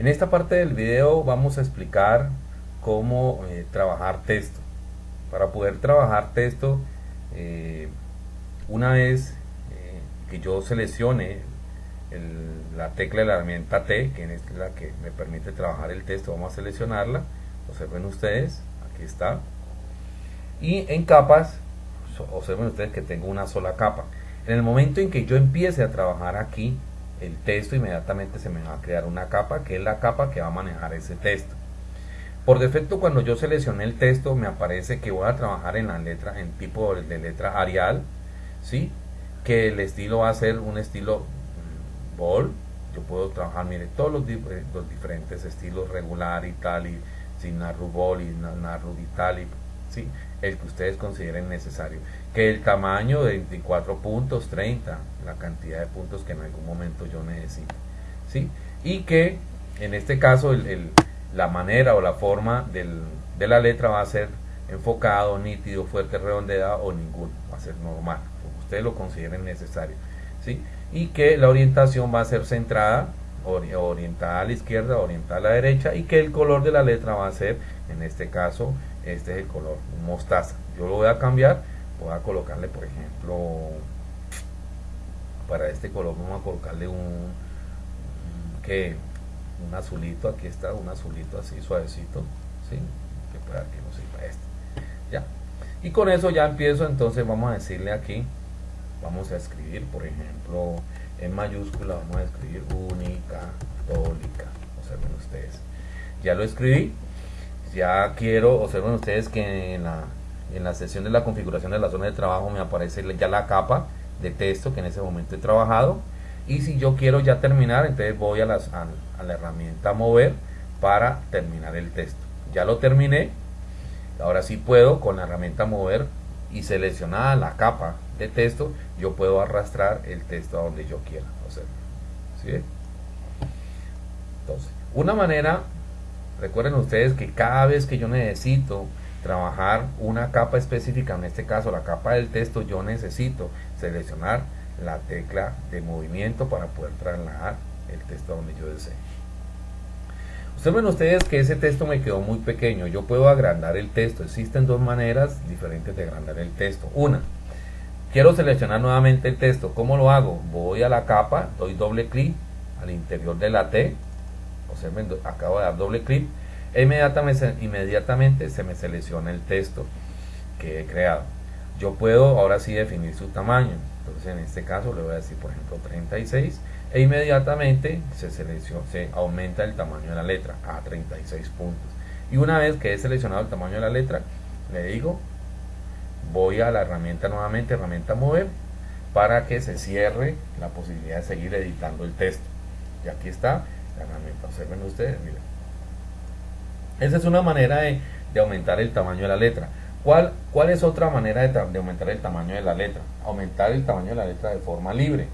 En esta parte del video vamos a explicar cómo eh, trabajar texto. Para poder trabajar texto, eh, una vez eh, que yo seleccione la tecla de la herramienta T, que es la que me permite trabajar el texto, vamos a seleccionarla. Observen ustedes, aquí está. Y en capas, observen ustedes que tengo una sola capa. En el momento en que yo empiece a trabajar aquí, el texto, inmediatamente se me va a crear una capa, que es la capa que va a manejar ese texto. Por defecto, cuando yo seleccioné el texto, me aparece que voy a trabajar en la letra, en tipo de letra Arial, ¿sí? Que el estilo va a ser un estilo bold. Yo puedo trabajar, mire, todos los, eh, diferentes estilos, regular, y tal y sin narru bold, y narru italic, ¿sí? El que ustedes consideren necesario que el tamaño de 24 puntos, 30, la cantidad de puntos que en algún momento yo necesito. ¿sí? Y que en este caso el, la manera o la forma del, de la letra va a ser enfocado, nítido, fuerte, redondeado o ninguno, va a ser normal, como ustedes lo consideren necesario. ¿sí? Y que la orientación va a ser centrada, orientada a la izquierda, orientada a la derecha y que el color de la letra va a ser, en este caso, este es el color mostaza. Yo lo voy a cambiar voy a colocarle por ejemplo para este color vamos a colocarle un, que un azulito aquí está un azulito así suavecito ¿sí? que este ya y con eso ya empiezo entonces vamos a decirle aquí vamos a escribir por ejemplo en mayúscula vamos a escribir única católica observen ustedes ya lo escribí ya quiero observen ustedes que en la en la sesión de la configuración de la zona de trabajo me aparece ya la capa de texto que en ese momento he trabajado. Y si yo quiero ya terminar entonces voy a, las, a, la herramienta mover para terminar el texto. Ya lo terminé. Ahora sí puedo con la herramienta mover y seleccionada la capa de texto yo puedo arrastrar el texto a donde yo quiera. Entonces una manera recuerden ustedes que cada vez que yo necesito trabajar una capa específica, en este caso la capa del texto, yo necesito seleccionar la tecla de movimiento para poder trasladar el texto donde yo desee. Observen ustedes que ese texto me quedó muy pequeño, yo puedo agrandar el texto, existen dos maneras diferentes de agrandar el texto. Una, quiero seleccionar nuevamente el texto, ¿cómo lo hago? Voy a la capa, doy doble clic al interior de la T, observen, acabo de dar doble clic inmediatamente, inmediatamente se me selecciona el texto que he creado. Yo puedo ahora sí definir su tamaño. Entonces en este caso le voy a decir por ejemplo 36 e inmediatamente se, selecciona, se aumenta el tamaño de la letra a 36 puntos. Y una vez que he seleccionado el tamaño de la letra, le digo, voy a la herramienta nuevamente, herramienta mover, para que se cierre la posibilidad de seguir editando el texto. Y aquí está observen ustedes, miren esa es una manera de, aumentar el tamaño de la letra. ¿Cuál, cuál es otra manera de, aumentar el tamaño de la letra? Aumentar el tamaño de la letra de forma libre.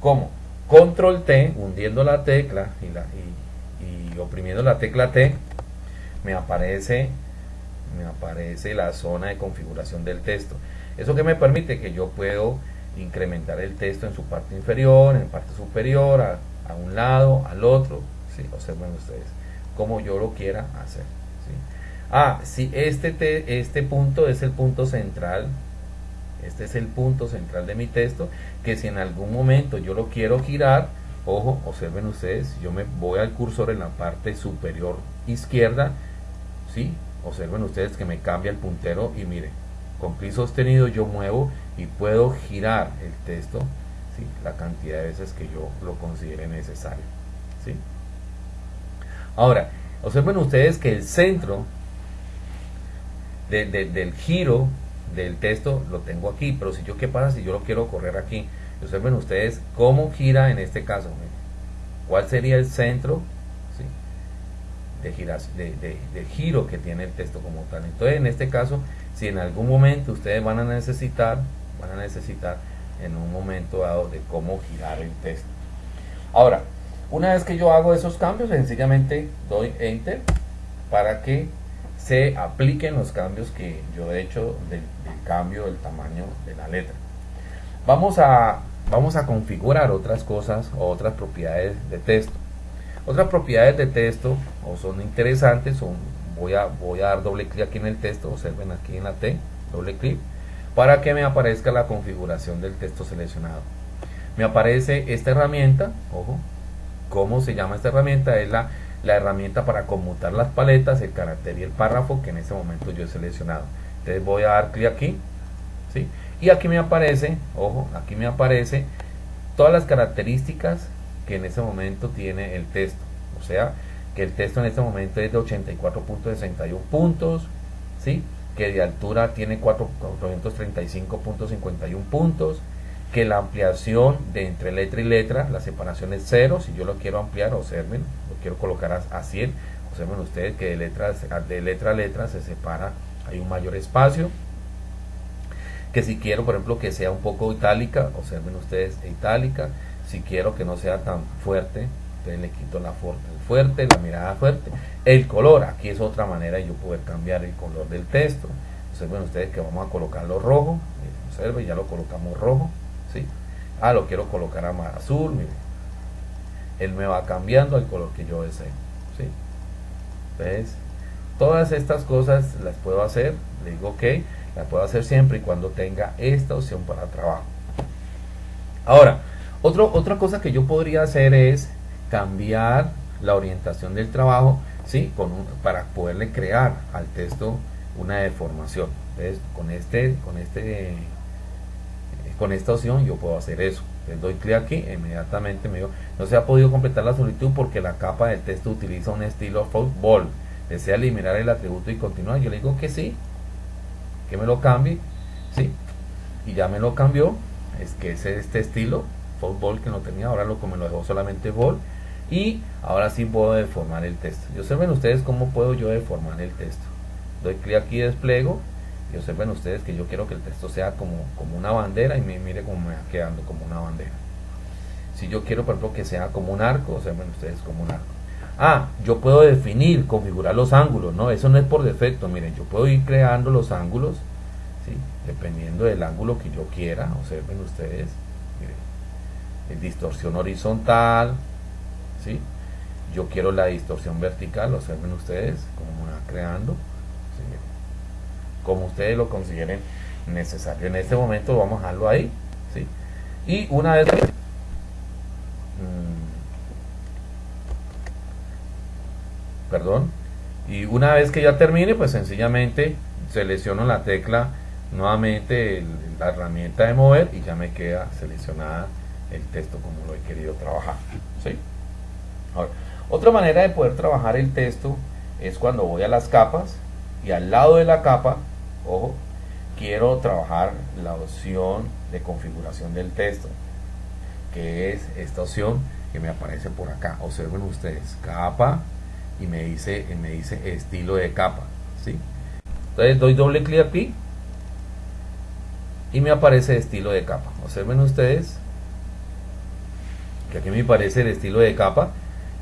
¿Cómo? Control T, hundiendo la tecla y, oprimiendo la tecla T, me aparece, me aparece la zona de configuración del texto. Eso que me permite que yo puedo incrementar el texto en su parte inferior, en parte superior, a un lado, al otro. ¿sí? Observen ustedes como yo lo quiera hacer. Ah, si este, este punto es el punto central, este es el punto central de mi texto, que si en algún momento yo lo quiero girar, ojo, observen ustedes, yo me voy al cursor en la parte superior izquierda, ¿sí? Observen ustedes que me cambia el puntero y mire, con clic sostenido yo muevo y puedo girar el texto, ¿sí? La cantidad de veces que yo lo considere necesario, ¿sí? Ahora, observen ustedes que el centro del giro del texto lo tengo aquí, pero si yo qué pasa si yo lo quiero correr aquí, observen ustedes cómo gira en este caso, cuál sería el centro de, de, giro que tiene el texto como tal. Entonces en este caso, si en algún momento ustedes van a necesitar, van a necesitar en un momento dado de cómo girar el texto. Ahora, una vez que yo hago esos cambios, sencillamente doy Enter para que se apliquen los cambios que yo he hecho del, cambio del tamaño de la letra. Vamos a, vamos a configurar otras cosas o otras propiedades de texto. Otras propiedades de texto o son interesantes, son, voy, a, voy a dar doble clic aquí en el texto, observen aquí en la T, doble clic, para que me aparezca la configuración del texto seleccionado. Me aparece esta herramienta, ojo, ¿cómo se llama esta herramienta? Es la, la herramienta para conmutar las paletas, el carácter y el párrafo que en este momento yo he seleccionado. Entonces voy a dar clic aquí, ¿sí? Y aquí me aparece, ojo, aquí me aparece todas las características que en este momento tiene el texto. O sea, que el texto en este momento es de 84.61 puntos, ¿sí? Que de altura tiene 435.51 puntos, que la ampliación de entre letra y letra, la separación es cero, si yo lo quiero ampliar, observen, lo quiero colocar a, a 100, observen ustedes que de letra, de letra a letra se separa, hay un mayor espacio, que si quiero por ejemplo que sea un poco itálica, observen ustedes itálica, si quiero que no sea tan fuerte, entonces le quito la fuerte, la mirada fuerte, el color, aquí es otra manera de yo poder cambiar el color del texto, observen ustedes que vamos a colocarlo rojo, observen, ya lo colocamos rojo, ¿sí? ah lo quiero colocar a más azul, miren, él me va cambiando al color que yo deseo, ¿sí? entonces todas estas cosas las puedo hacer, le digo ok, la puedo hacer siempre y cuando tenga esta opción para trabajo. Ahora, otro, otra cosa que yo podría hacer es cambiar la orientación del trabajo ¿sí? Con para poderle crear al texto una deformación. Entonces, con, este, con, este, con esta opción yo puedo hacer eso. Les doy clic aquí, inmediatamente me digo, no se ha podido completar la solicitud porque la capa del texto utiliza un estilo football. Desea eliminar el atributo y continuar. Yo le digo que sí, que me lo cambie, ¿sí? Y ya me lo cambió, es que es este estilo, fútbol que no tenía, ahora lo me lo dejó solamente ball y ahora sí puedo deformar el texto. Y observen ustedes cómo puedo yo deformar el texto. Doy clic aquí despliego y observen ustedes que yo quiero que el texto sea como, como una bandera y mire cómo me va quedando como una bandera. Si yo quiero por ejemplo que sea como un arco, observen ustedes como un arco. Ah, yo puedo definir, configurar los ángulos, ¿no? Eso no es por defecto, miren, yo puedo ir creando los ángulos, ¿sí? Dependiendo del ángulo que yo quiera, observen ustedes, miren, distorsión horizontal, ¿sí? Yo quiero la distorsión vertical, observen ustedes, como me va creando, como ustedes lo consideren necesario. En este momento vamos a dejarlo ahí, ¿sí? Y una vez perdón y una vez que ya termine pues sencillamente selecciono la tecla nuevamente la herramienta de mover y ya me queda seleccionada el texto como lo he querido trabajar ¿sí? Otra manera de poder trabajar el texto es cuando voy a las capas y al lado de la capa ojo quiero trabajar la opción de configuración del texto que es esta opción que me aparece por acá observen ustedes capa y me dice, me dice estilo de capa. ¿sí? Entonces doy doble clic aquí y me aparece estilo de capa. Observen ustedes que aquí me aparece el estilo de capa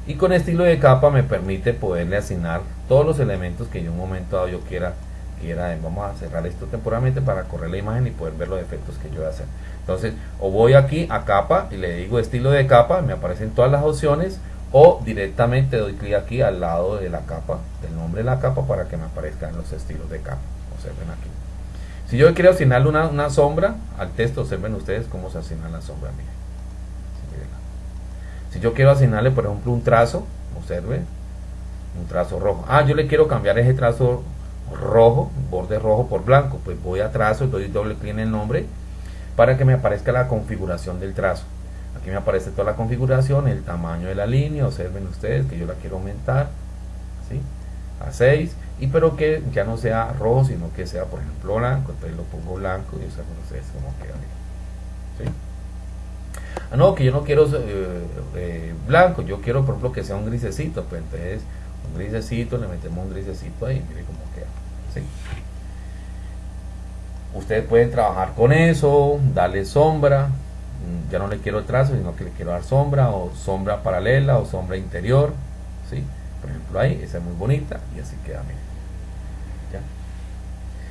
y con estilo de capa me permite poderle asignar todos los elementos que en un momento dado yo quiera quiera vamos a cerrar esto temporalmente para correr la imagen y poder ver los efectos que yo voy a hacer entonces o voy aquí a capa y le digo estilo de capa me aparecen todas las opciones o directamente doy clic aquí al lado de la capa, del nombre de la capa para que me aparezcan los estilos de capa. Observen aquí. Si yo quiero asignarle una, sombra al texto, observen ustedes cómo se asigna la sombra. Si yo quiero asignarle, por ejemplo, un trazo, observen, un trazo rojo. Ah, yo le quiero cambiar ese trazo rojo, borde rojo por blanco. Pues voy a trazo, doy doble clic en el nombre para que me aparezca la configuración del trazo. Aquí me aparece toda la configuración, el tamaño de la línea, observen ustedes que yo la quiero aumentar ¿sí? a 6, y pero que ya no sea rojo, sino que sea por ejemplo blanco, entonces lo pongo blanco y observen ustedes cómo queda ¿sí? Ah, no, que yo no quiero eh, eh, blanco, yo quiero por ejemplo que sea un grisecito, pues entonces un grisecito, le metemos un grisecito ahí, mire cómo queda. ¿sí? Ustedes pueden trabajar con eso, darle sombra, Mm, ya no le quiero trazo, sino que le quiero dar sombra o sombra paralela o sombra interior, ¿sí? Por ejemplo ahí, esa es muy bonita y así queda, miren.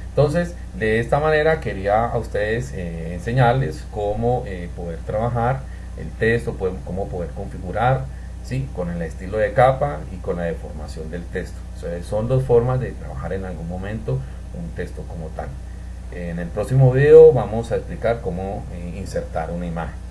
Entonces, de esta manera quería a ustedes eh, enseñarles cómo poder trabajar el texto, cómo poder configurar, ¿sí? con el estilo de capa y con la deformación del texto. son dos formas de trabajar en algún momento un texto como tal. En el próximo video vamos a explicar cómo eh, insertar una imagen.